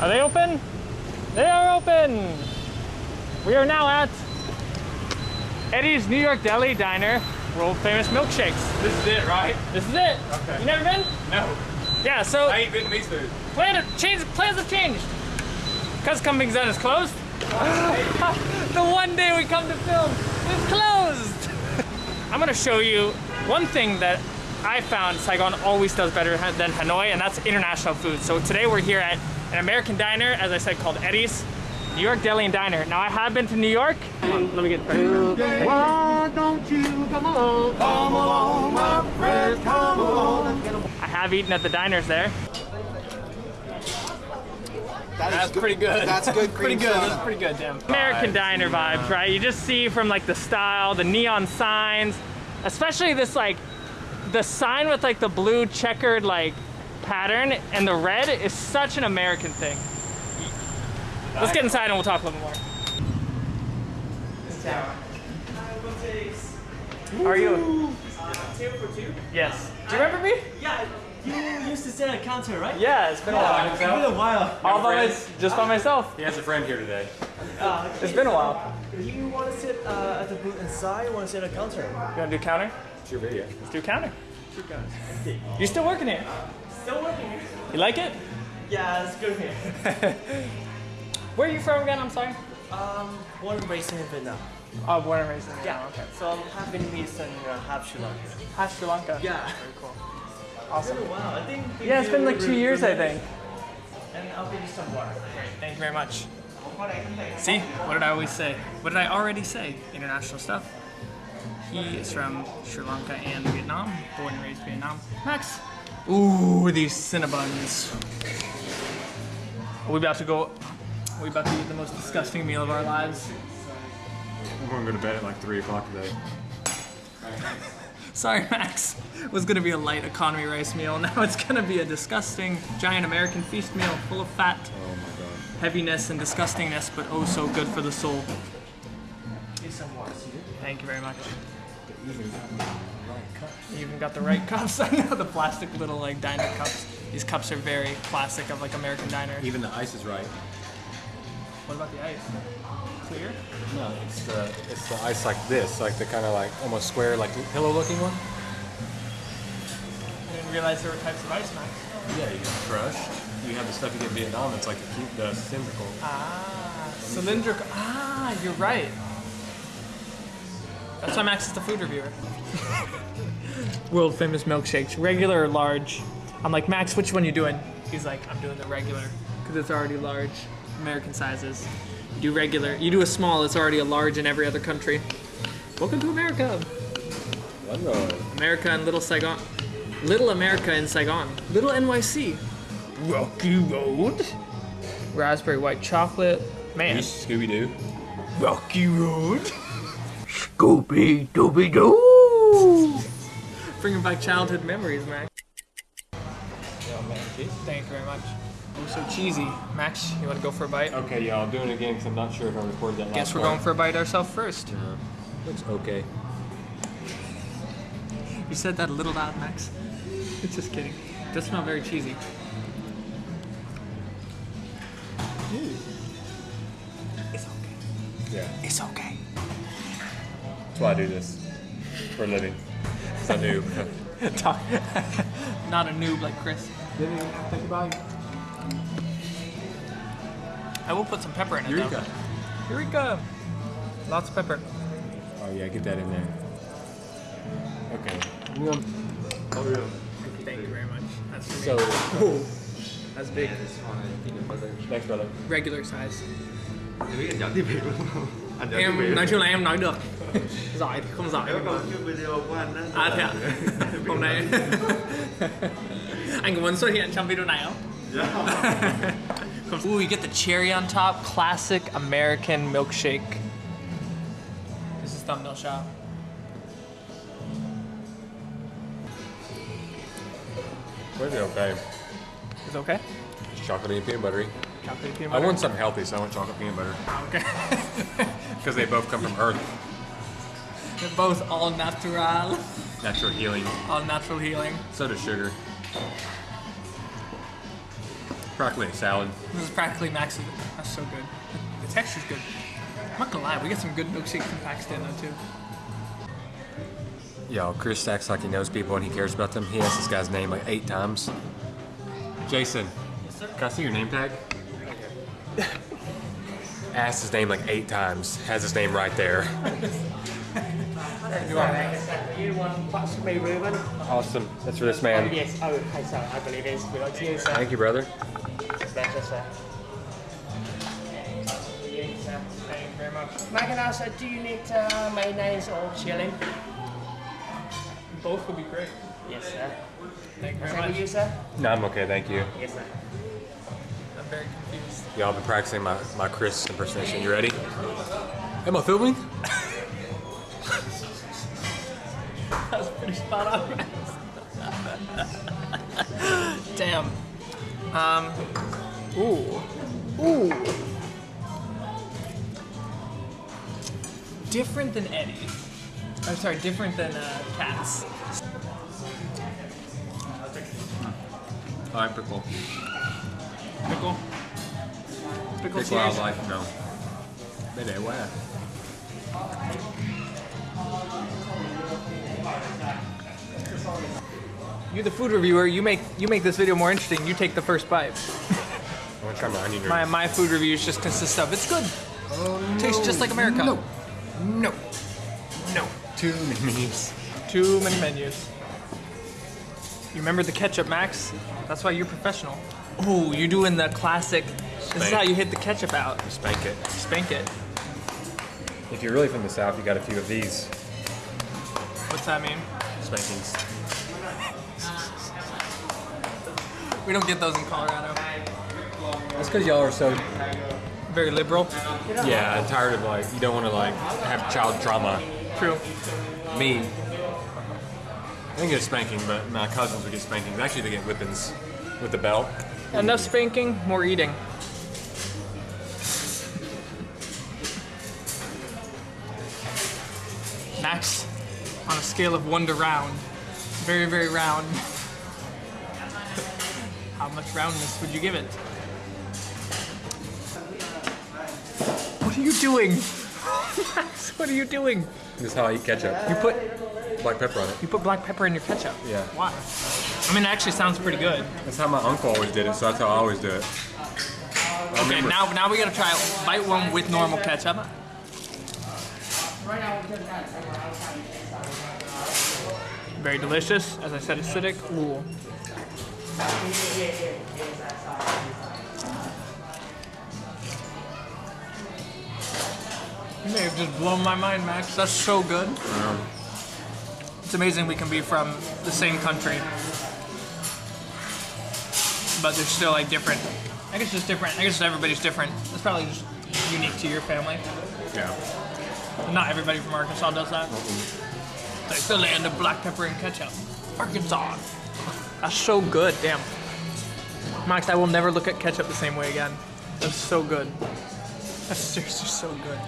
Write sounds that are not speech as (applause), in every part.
Are they open? They are open. We are now at Eddie's New York Deli Diner, world famous milkshakes. This is it, right? This is it. Okay. You never been? No. Yeah, so I ain't Vietnamese food. plan change, plans have changed. Because Coming Zen is closed. (laughs) the one day we come to film, it's closed. (laughs) I'm gonna show you one thing that I found Saigon always does better than Hanoi, and that's international food. So today we're here at an American diner, as I said, called Eddie's. New York Deli and Diner. Now I have been to New York. On, let me get Why don't you come along? Come along, my friend, come along. I have eaten at the diners there. That is That's pretty good. That's good (laughs) pretty good. soda. That's pretty good, Jim. American diner vibes, right? You just see from like the style, the neon signs, especially this like the sign with like the blue checkered like pattern and the red is such an American thing. Let's get inside and we'll talk a little more. How are you? Two for two? Yes. Do you remember me? Yeah, you used to sit at a counter, right? Yeah, it's been a while. It's been a while. All by my, just by myself. He has a friend here today. Uh, It's been a while. Do you want to sit uh, at the booth inside or want to sit at a counter? You wanna do counter? It's your video. Let's do counter. You still working here? Still working here. You like it? Yeah, it's good here. (laughs) Where are you from again? I'm sorry. Um, born and raised in Vietnam. Oh, born and raised in Vietnam. Yeah, Okay. So I'm half Vietnamese and uh, half Sri Lankan. Hi, Sri Lanka. Yeah. Very cool. Awesome. while. I think. Yeah, it's been like two years, I think. And I'll give you some water. Great. Thank you very much. See, what did I always say? What did I already say? International stuff. He is from Sri Lanka and Vietnam, born and raised Vietnam. Max. Ooh, these Cinnabons. Are we about to go? Are we about to eat the most disgusting meal of our lives? I'm going to go to bed at like 3 o'clock today. (laughs) Sorry, Max. It was gonna be a light economy rice meal. (laughs) Now it's gonna be a disgusting giant American feast meal full of fat, Oh my god. heaviness, and disgustingness, but oh so good for the soul. Give some water. Thank you very much. You even got the right cups. (laughs) I know the plastic little like diner cups. These cups are very classic of like American diner. Even the ice is right. What about the ice? Clear? No, it's the it's the ice like this, like the kind of like almost square, like pillow looking one. I didn't realize there were types of ice, Max. Yeah, you get crushed. You have the stuff you get in Vietnam. It's like the, cute, the cylindrical. Ah, cylindrical. Ah, you're right. That's why Max is the food reviewer. World famous milkshakes, regular or large. I'm like, Max, which one you doing? He's like, I'm doing the regular, because it's already large. American sizes. You do regular. You do a small, it's already a large in every other country. Welcome to America. America and Little Saigon. Little America in Saigon. Little NYC. Rocky Road. Raspberry white chocolate. Man. Scooby Doo. Rocky Road. Scooby Dooby Doo. Bringing back childhood memories, Max. Thank you very much. Oh, so cheesy. Max, you want to go for a bite? Okay, yeah, I'll do it again because I'm not sure if I recorded that last Guess we're part. going for a bite ourselves first. Looks okay. You said that a little loud, Max. (laughs) Just kidding. Does smell very cheesy. It's okay. Yeah, It's okay. That's why I do this for a living. It's a new. (laughs) Not a noob like Chris. Take a bite. I will put some pepper in it. Eureka. Though. Eureka. Lots of pepper. Oh yeah, get that in there. Okay. Thank you very much. That's So, me. (laughs) That's big. thanks, brother. Regular size. Anh dẫn tiếp việc luôn không? Anh dẫn tiếp Em nói chung là em nói được. (laughs) giỏi thì không giỏi. Câu trước video của anh đó. À thế ạ? (laughs) Hôm nay (laughs) anh có muốn xuất hiện trong video này không? Ooh, you get the cherry on top, classic American milkshake. This is thumbnail shot. Where's it okay? Is it okay? It's chocolatey and peanut buttery. Chocolate peanut I butter. want something healthy, so I want chocolate peanut butter. Okay. (laughs) Because they both come from Earth. They're both all natural, Natural healing. all natural healing. So does sugar. Broccoli salad. This is practically Max's. That's so good. The texture's good. I'm not gonna lie, we get some good milkshakes from Pakistan though too. Yo, Chris acts like he knows people and he cares about them. He asked this guy's name like eight times. Jason, yes, can I see your name tag? (laughs) Asked his name like eight times. Has his name right there. You want buttermilk ribbon? Awesome. That's for this man. Yes. Oh, okay, so I believe it's belong to you, sir. Thank you, brother. Pleasure, sir. Sir. Thank you very much. May I ask, uh, do you need uh, mayonnaise or chili? Both would be great. Yes, sir. Thank you very much. you, sir? No, I'm okay. Thank you. Yes, sir. I'm very confused. Y'all been practicing my, my Chris impersonation. You ready? Am I filming? (laughs) That was pretty spot on. Damn. Um. Ooh. Ooh. Different than Eddie. I'm sorry, different than uh, Katz's. All right, pickle. Pickle. Pickle Pickle cheese. I like. No. Mayday, where? You're the food reviewer. You make you make this video more interesting. You take the first bite. I want to try my onion rings. My my food reviews just consist of it's good. Oh, Tastes just like America. No. No. No. Too many menus. Too many menus. You remember the ketchup, Max? That's why you're professional. Oh, you're doing the classic. This is how you hit the ketchup out. Spank it. Spank it. If you're really from the South, you got a few of these What's that mean? spankings. We don't get those in Colorado. That's because y'all are so Very liberal. yeah I'm tired of like you don't want to like have child trauma. True. Me, I didn't get a spanking, but my cousins would get spankings. Actually, they get whippings with the belt. Enough spanking, more eating. Max, on a scale of one to round, very, very round. (laughs) How much roundness would you give it? What are you doing? Max, (laughs) what are you doing? This is how I eat ketchup. You put Black pepper on it. you put black pepper in your ketchup. Yeah. Why? I mean, it actually sounds pretty good. That's how my uncle always did it, so that's how I always do it. I Okay, now now we gotta try it. Bite one with normal ketchup. Very delicious. As I said, acidic. Ooh. You may have just blown my mind, Max. That's so good. It's amazing we can be from the same country, but they're still like different. I guess just different. I guess everybody's different. It's probably just unique to your family. Yeah. Not everybody from Arkansas does that. Like the land of black pepper and ketchup. Arkansas. That's so good. Damn. Max, I will never look at ketchup the same way again. That's so good. That's (laughs) seriously so good.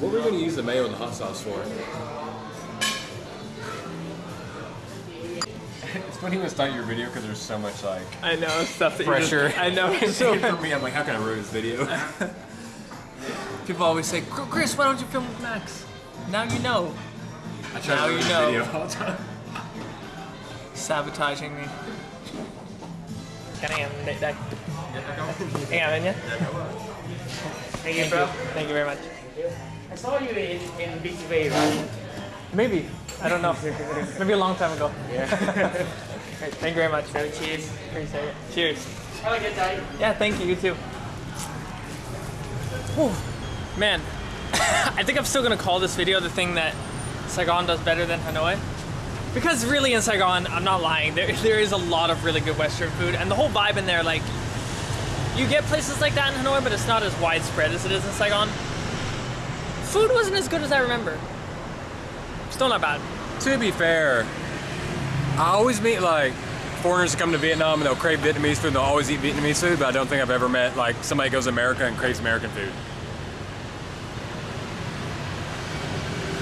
What were we gonna use the mayo and the hot sauce for? Funny when start your video because there's so much like I know stuff that pressure. You just, I know. (laughs) So for (laughs) me, I'm like, how can I ruin this video? (laughs) people always say, Chris, why don't you film with Max? Now you know. I try Now to ruin you this know. video all the time. Sabotaging me. Can I have it đây? Anh làm nhé. Thank you, bro. Thank you very much. I saw you in, in BTV, right? Maybe. I don't know. Maybe a long time ago. Yeah. Great. Thank you very much. so cheers. Appreciate it. Cheers. Have a good day. Yeah, thank you. You too. Whew. Man, (laughs) I think I'm still gonna call this video the thing that Saigon does better than Hanoi. Because really in Saigon, I'm not lying, there, (laughs) there is a lot of really good Western food and the whole vibe in there, like, you get places like that in Hanoi, but it's not as widespread as it is in Saigon. Food wasn't as good as I remember. Still not bad. To be fair, I always meet like foreigners that come to Vietnam and they'll crave Vietnamese food and they'll always eat Vietnamese food, but I don't think I've ever met like somebody goes to America and craves American food.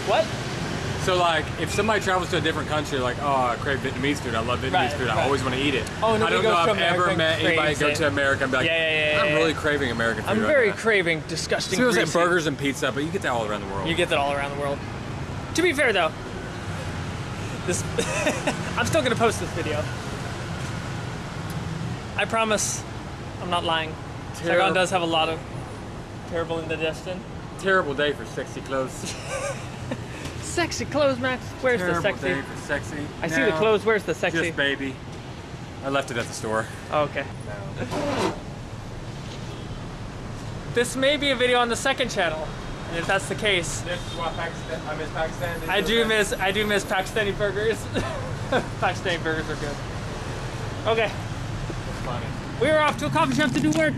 What? So like, if somebody travels to a different country, like, oh, I crave Vietnamese food. I love Vietnamese Right, food. I always want to eat it. Oh, I don't know to I've ever met anybody craves go to America and be like, Yeah, yeah, yeah, I'm really craving American food. I'm right very now. craving disgusting. So it's like burgers and pizza, but you get that all around the world. You get that all around the world. To be fair though, this (laughs) I'm still gonna post this video. I promise, I'm not lying. Saigon does have a lot of terrible indigestion. terrible day for sexy clothes. (laughs) Sexy clothes, Max. Where's terrible the sexy? day for sexy. I see the clothes. Where's the sexy? Just baby. I left it at the store. Oh, okay. This may be a video on the second channel, and if that's the case, This is why Pakistan, I miss Pakistan. I do miss I do miss Pakistani burgers. (laughs) Pakistani burgers are good. Okay, we are off to a coffee shop to do work.